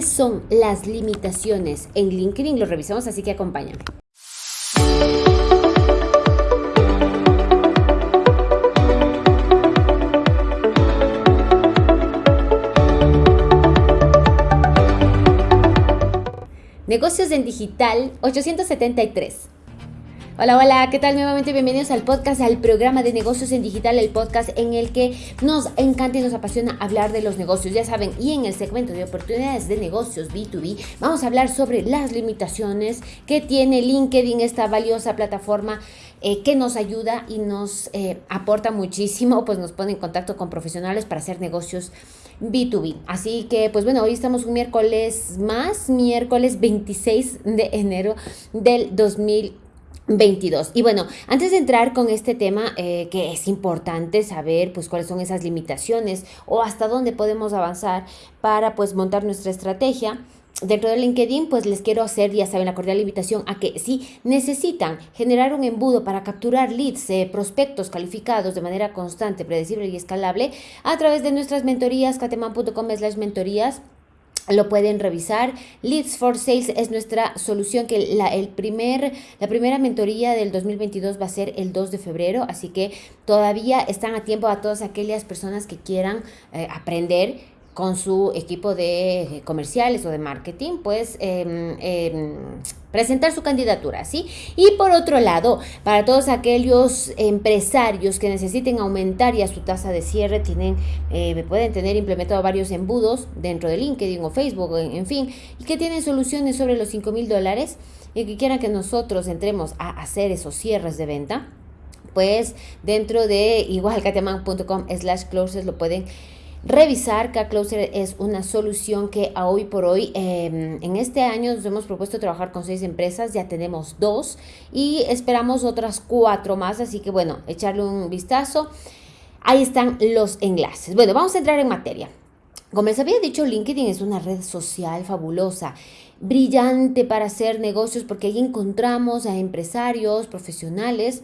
¿Cuáles son las limitaciones en LinkedIn? Lo revisamos, así que acompáñame. Negocios en Digital 873. Hola, hola, ¿qué tal? Nuevamente bienvenidos al podcast, al programa de negocios en digital, el podcast en el que nos encanta y nos apasiona hablar de los negocios, ya saben, y en el segmento de oportunidades de negocios B2B vamos a hablar sobre las limitaciones que tiene LinkedIn, esta valiosa plataforma eh, que nos ayuda y nos eh, aporta muchísimo, pues nos pone en contacto con profesionales para hacer negocios B2B. Así que, pues bueno, hoy estamos un miércoles más, miércoles 26 de enero del 2020. 22. Y bueno, antes de entrar con este tema, eh, que es importante saber pues cuáles son esas limitaciones o hasta dónde podemos avanzar para pues montar nuestra estrategia. Dentro de LinkedIn, pues les quiero hacer, ya saben, la cordial invitación a que si necesitan generar un embudo para capturar leads, eh, prospectos calificados de manera constante, predecible y escalable, a través de nuestras mentorías, cateman.com slash mentorías, lo pueden revisar. Leads for Sales es nuestra solución que la, el primer, la primera mentoría del 2022 va a ser el 2 de febrero, así que todavía están a tiempo a todas aquellas personas que quieran eh, aprender con su equipo de eh, comerciales o de marketing, pues em, presentar su candidatura, ¿sí? Y por otro lado, para todos aquellos empresarios que necesiten aumentar ya su tasa de cierre, tienen, eh, pueden tener implementado varios embudos dentro de LinkedIn o Facebook, en, fin, y que tienen soluciones sobre los 5 mil dólares y que quieran que nosotros entremos a hacer esos cierres de venta, pues dentro de igualcateman.com slash closes lo pueden revisar. K-Closer es una solución que a hoy por hoy, em, en este año nos hemos propuesto trabajar con seis empresas, ya tenemos dos y esperamos otras cuatro más, así que bueno, echarle un vistazo. Ahí están los enlaces. Bueno, vamos a entrar en materia. Como les había dicho, LinkedIn es una red social fabulosa, brillante para hacer negocios porque ahí encontramos a empresarios, profesionales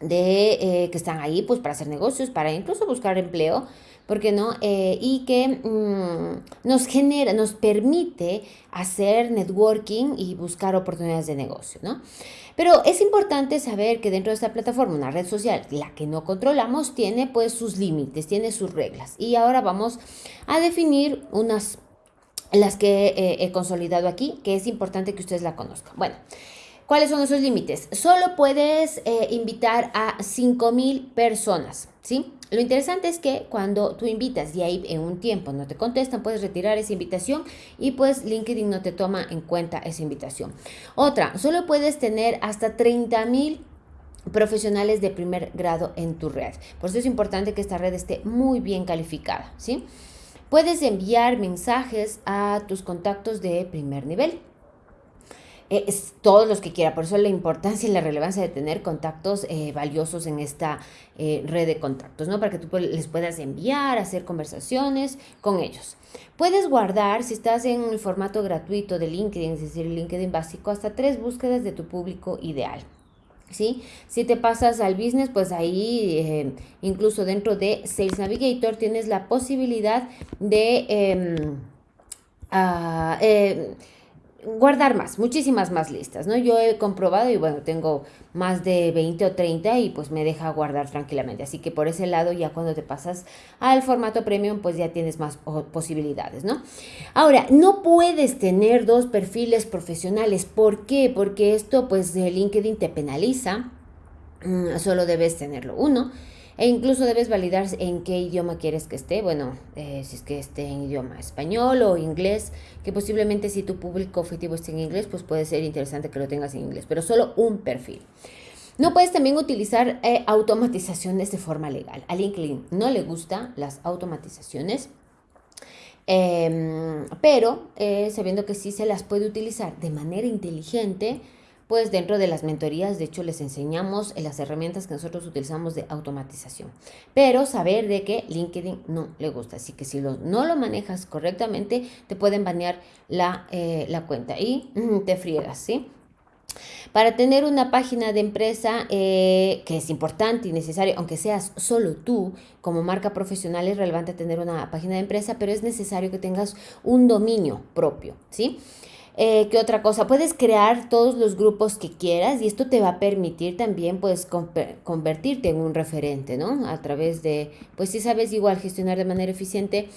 de, eh, que están ahí pues para hacer negocios, para incluso buscar empleo ¿por qué no? Eh, y que mm, nos genera, nos permite hacer networking y buscar oportunidades de negocio, ¿no? Pero es importante saber que dentro de esta plataforma, una red social, la que no controlamos, tiene pues sus límites, tiene sus reglas. Y ahora vamos a definir unas, las que eh, he consolidado aquí, que es importante que ustedes la conozcan. Bueno. ¿Cuáles son esos límites? Solo puedes eh, invitar a 5.000 personas, ¿sí? Lo interesante es que cuando tú invitas y ahí en un tiempo no te contestan, puedes retirar esa invitación y pues LinkedIn no te toma en cuenta esa invitación. Otra, solo puedes tener hasta 30.000 profesionales de primer grado en tu red. Por eso es importante que esta red esté muy bien calificada, ¿sí? Puedes enviar mensajes a tus contactos de primer nivel. Eh, es todos los que quiera. Por eso la importancia y la relevancia de tener contactos eh, valiosos en esta eh, red de contactos, ¿no? Para que tú les puedas enviar, hacer conversaciones con ellos. Puedes guardar, si estás en el formato gratuito de LinkedIn, es decir, LinkedIn básico, hasta tres búsquedas de tu público ideal. ¿Sí? Si te pasas al business, pues ahí incluso dentro de Sales Navigator tienes la posibilidad de... Em, ah, guardar más, muchísimas más listas, ¿no? Yo he comprobado y bueno, tengo más de 20 o 30 y pues me deja guardar tranquilamente. Así que por ese lado ya cuando te pasas al formato premium pues ya tienes más posibilidades, ¿no? Ahora, no puedes tener dos perfiles profesionales. ¿Por qué? Porque esto pues LinkedIn te penaliza. Mm, solo debes tenerlo uno. E incluso debes validar en qué idioma quieres que esté. Bueno, eh, si es que esté en idioma español o inglés, que posiblemente si tu público objetivo esté en inglés, pues puede ser interesante que lo tengas en inglés, pero solo un perfil. No puedes también utilizar eh, automatizaciones de forma legal. A LinkedIn no le gustan las automatizaciones. Em, pero eh, sabiendo que sí se las puede utilizar de manera inteligente, pues dentro de las mentorías, de hecho, les enseñamos las herramientas que nosotros utilizamos de automatización. Pero saber de que LinkedIn no le gusta. Así que si no lo manejas correctamente, te pueden banear la, eh, cuenta y te friegas, ¿sí? Para tener una página de empresa eh, que es importante y necesario, aunque seas solo tú como marca profesional, es relevante tener una página de empresa, pero es necesario que tengas un dominio propio, ¿sí? Eh, ¿Qué otra cosa? Puedes crear todos los grupos que quieras y esto te va a permitir también pues convertirte en un referente, ¿no? A través de, pues si sabes igual gestionar de manera eficiente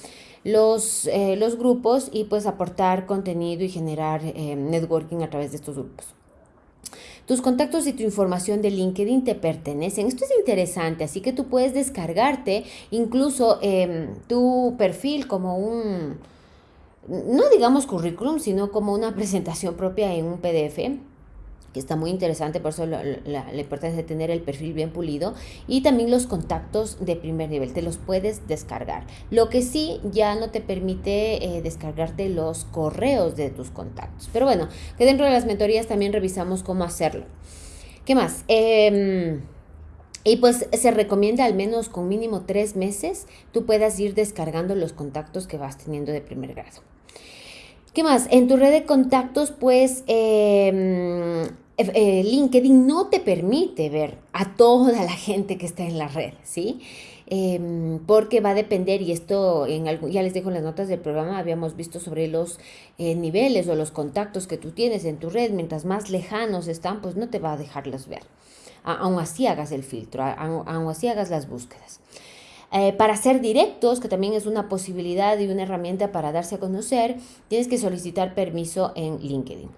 los, eh, los grupos y pues aportar contenido y generar networking a través de estos grupos. Tus contactos y tu información de LinkedIn te pertenecen. Esto es interesante, así que tú puedes descargarte incluso em, tu perfil como un, no digamos currículum, sino como una presentación propia en un PDF que está muy interesante, por eso la, importancia de tener el perfil bien pulido y también los contactos de primer nivel, te los puedes descargar. Lo que sí ya no te permite eh, descargarte los correos de tus contactos. Pero bueno, que dentro de las mentorías también revisamos cómo hacerlo. ¿Qué más? Em, y pues se recomienda al menos con mínimo tres meses tú puedas ir descargando los contactos que vas teniendo de primer grado. ¿Qué más? En tu red de contactos, pues eh, eh, LinkedIn no te permite ver a toda la gente que está en la red, ¿sí? Em, porque va a depender, y esto en ya les dejo en las notas del programa, habíamos visto sobre los eh, niveles o los contactos que tú tienes en tu red, mientras más lejanos están, pues no te va a dejarlos ver. aún así hagas el filtro, aún así hagas las búsquedas. Eh, para ser directos, que también es una posibilidad y una herramienta para darse a conocer, tienes que solicitar permiso en LinkedIn.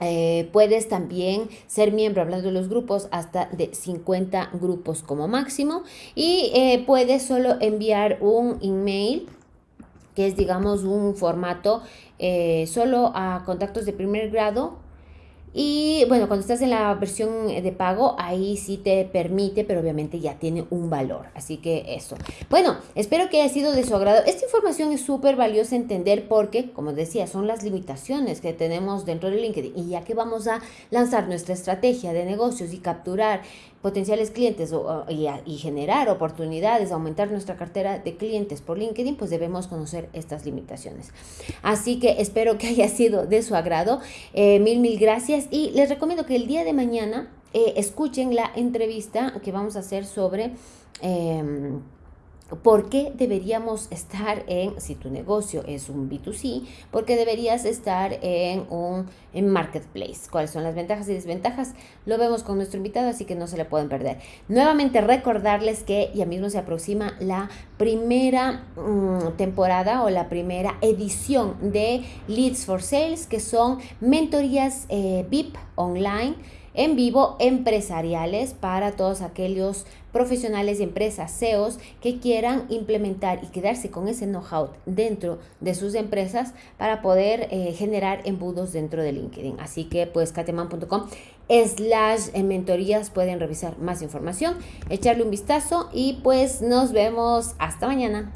Eh, puedes también ser miembro, hablando de los grupos, hasta de 50 grupos como máximo. Y eh, puedes solo enviar un email, que es digamos un formato solo a contactos de primer grado y bueno, cuando estás en la versión de pago, ahí sí te permite, pero obviamente ya tiene un valor. Así que eso. Bueno, espero que haya sido de su agrado. Esta información es súper valiosa entender porque, como decía, son las limitaciones que tenemos dentro de LinkedIn. Y ya que vamos a lanzar nuestra estrategia de negocios y capturar potenciales clientes y, generar oportunidades, aumentar nuestra cartera de clientes por LinkedIn, pues debemos conocer estas limitaciones. Así que espero que haya sido de su agrado. Eh, mil, mil gracias y les recomiendo que el día de mañana eh, escuchen la entrevista que vamos a hacer sobre... Em, ¿Por qué deberíamos estar en, si tu negocio es un B2C, por qué deberías estar en un en marketplace? ¿Cuáles son las ventajas y desventajas? Lo vemos con nuestro invitado, así que no se le pueden perder. Nuevamente recordarles que ya mismo se aproxima la primera mm, temporada o la primera edición de Leads for Sales, que son mentorías eh, VIP online en vivo empresariales para todos aquellos profesionales y empresas, CEOs, que quieran implementar y quedarse con ese know-how dentro de sus empresas para poder eh, generar embudos dentro de LinkedIn. Así que pues cateman.com slash mentorías pueden revisar más información, echarle un vistazo y pues nos vemos hasta mañana.